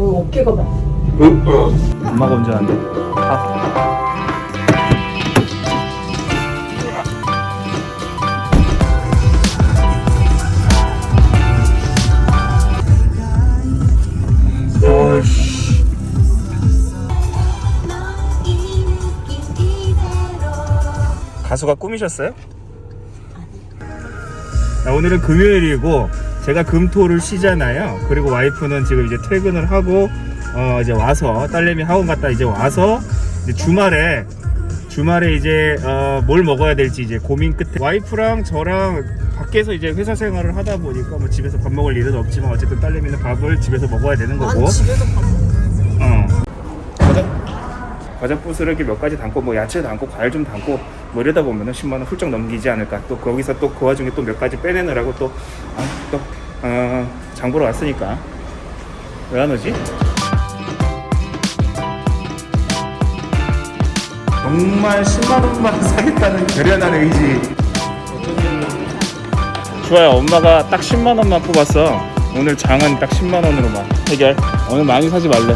어, 어깨가 막. 엄마가 운전한대. 아. 가수가 꿈이셨어요? 자, 오늘은 금요일이고 제가 금토를 쉬잖아요. 그리고 와이프는 지금 이제 퇴근을 하고 어 이제 와서 딸내미 학원 갔다 이제 와서 이제 주말에 주말에 이제 어, 뭘 먹어야 될지 이제 고민 끝에 와이프랑 저랑 밖에서 이제 회사 생활을 하다 보니까 뭐 집에서 밥 먹을 일은 없지만 어쨌든 딸내미는 밥을 집에서 먹어야 되는 거고. 난 집에서 밥. 어. 과자 이렇게 몇 가지 담고 뭐 야채 담고 과일 좀 담고 뭐 이러다 보면은 10만 원 훌쩍 넘기지 않을까. 또 거기서 또 그 와중에 또 몇 가지 빼내느라고 또 아, 또 어, 장 보러 왔으니까 왜 안 오지? 정말 10만 원만 사겠다는 결연한 의지. 좋아요. 엄마가 딱 10만 원만 뽑았어. 오늘 장은 딱 10만 원으로만 해결. 오늘 많이 사지 말래.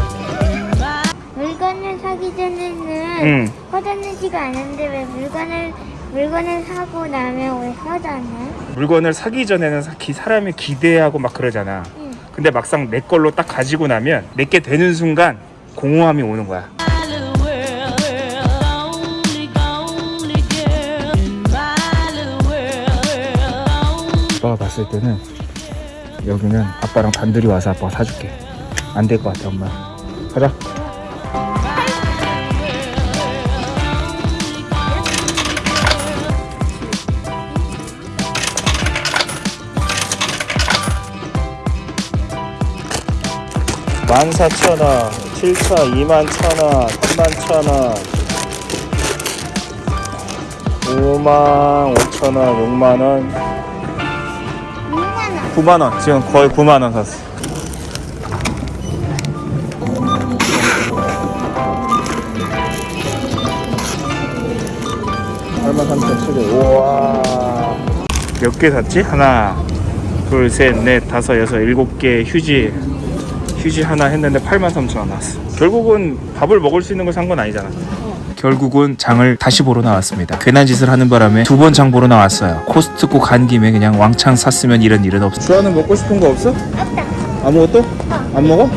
응. 허전하지가 않은데 왜 물건을 물건을 사고 나면 왜 허전해? 물건을 사기 전에는 기- 사람이 기대하고 막 그러잖아. 응. 근데 막상 내 걸로 딱 가지고 나면 내게 되는 순간 공허함이 오는 거야. 아빠가 봤을 때는 여기는 아빠랑 단둘이 와서 아빠가 사줄게. 안 될 것 같아 엄마. 가자. 만 사천 원, 칠차 이만 천 원, 삼만 천 원, 오만 오천 원, 육만 원, 6만 원. 9만 원. 지금 거의 9만 원 샀어. 얼마 3,700. 우와. 몇 개 샀지? 하나, 둘, 셋, 넷, 다섯, 여섯, 일곱 개 휴지. 휴지 하나 했는데 83,000원 나왔어. 결국은 밥을 먹을 수 있는 걸 산 건 아니잖아. 결국은 장을 다시 보러 나왔습니다. 괜한 짓을 하는 바람에 두 번 장 보러 나왔어요. 코스트코 간 김에 그냥 왕창 샀으면 이런 일은 없어. 주아는 먹고 싶은 거 없어? 없다. 아무것도? 안 먹어?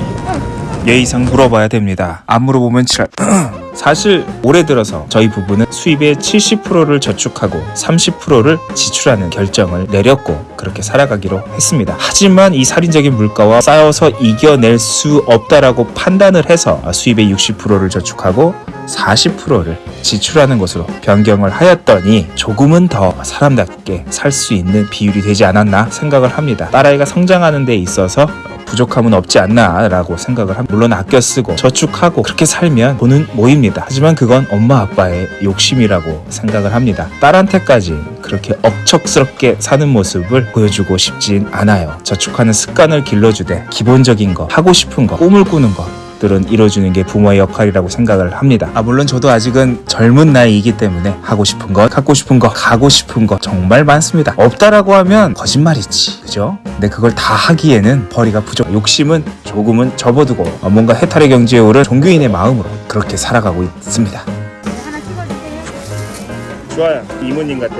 예의상 물어봐야 됩니다. 안 물어보면 지랄. 사실 올해 들어서 저희 부부는 수입의 70%를 저축하고 30%를 지출하는 결정을 내렸고 그렇게 살아가기로 했습니다. 하지만 이 살인적인 물가와 싸워서 이겨낼 수 없다라고 판단을 해서 수입의 60%를 저축하고 40%를 지출하는 것으로 변경을 하였더니 조금은 더 사람답게 살 수 있는 비율이 되지 않았나 생각을 합니다. 딸아이가 성장하는 데 있어서 부족함은 없지 않나라고 생각을 합니다. 물론 아껴 쓰고 저축하고 그렇게 살면 돈은 모입니다. 하지만 그건 엄마 아빠의 욕심이라고 생각을 합니다. 딸한테까지 그렇게 억척스럽게 사는 모습을 보여주고 싶진 않아요. 저축하는 습관을 길러주되 기본적인 거, 하고 싶은 거, 꿈을 꾸는 거 들은 이뤄주는 게 부모의 역할이라고 생각을 합니다. 아 물론 저도 아직은 젊은 나이이기 때문에 하고 싶은 거, 갖고 싶은 거, 가고 싶은 거 정말 많습니다. 없다라고 하면 거짓말이지, 그죠? 근데 그걸 다 하기에는 벌이가 부족. 욕심은 조금은 접어두고 어, 뭔가 해탈의 경지에 오른 종교인의 마음으로 그렇게 살아가고 있습니다. 하나 찍어주세요. 좋아요, 이모님 같아.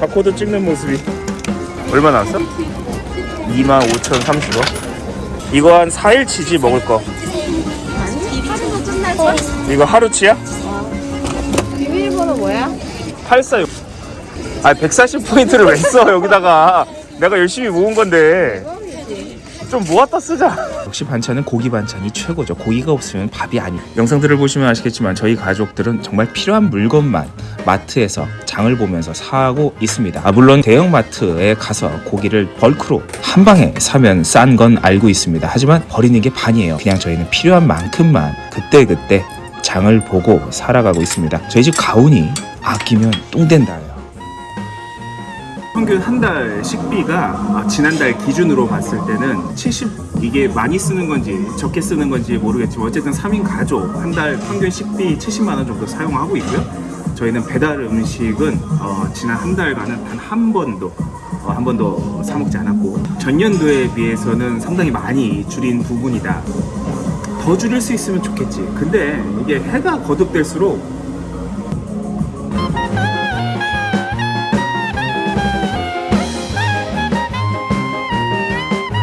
바코드 찍는 모습이 얼마 나왔어? 25,030원. 이거 한 4일 치지 먹을 거. 하루도? 이거 하루치야? 비밀번호 뭐야? 846. 아, 140포인트를 왜 써, 여기다가. 내가 열심히 모은 건데. 좀 모았다 쓰자. 역시 반찬은 고기 반찬이 최고죠. 고기가 없으면 밥이 아니. 영상들을 보시면 아시겠지만 저희 가족들은 정말 필요한 물건만 마트에서 장을 보면서 사고 있습니다. 아, 물론 대형 마트에 가서 고기를 벌크로 한 방에 사면 싼 건 알고 있습니다. 하지만 버리는 게 반이에요. 그냥 저희는 필요한 만큼만 그때그때 장을 보고 살아가고 있습니다. 저희 집 가훈이 아끼면 똥 된다요. 평균 한 달 식비가 아, 지난달 기준으로 봤을 때는 70 이게 많이 쓰는 건지 적게 쓰는 건지 모르겠지만 어쨌든 3인 가족 한 달 평균 식비 70만 원 정도 사용하고 있고요. 저희는 배달 음식은 어, 지난 한 달간은 단 한 번도 어, 한 번도 사 먹지 않았고 전년도에 비해서는 상당히 많이 줄인 부분이다. 더 줄일 수 있으면 좋겠지. 근데 이게 해가 거듭될수록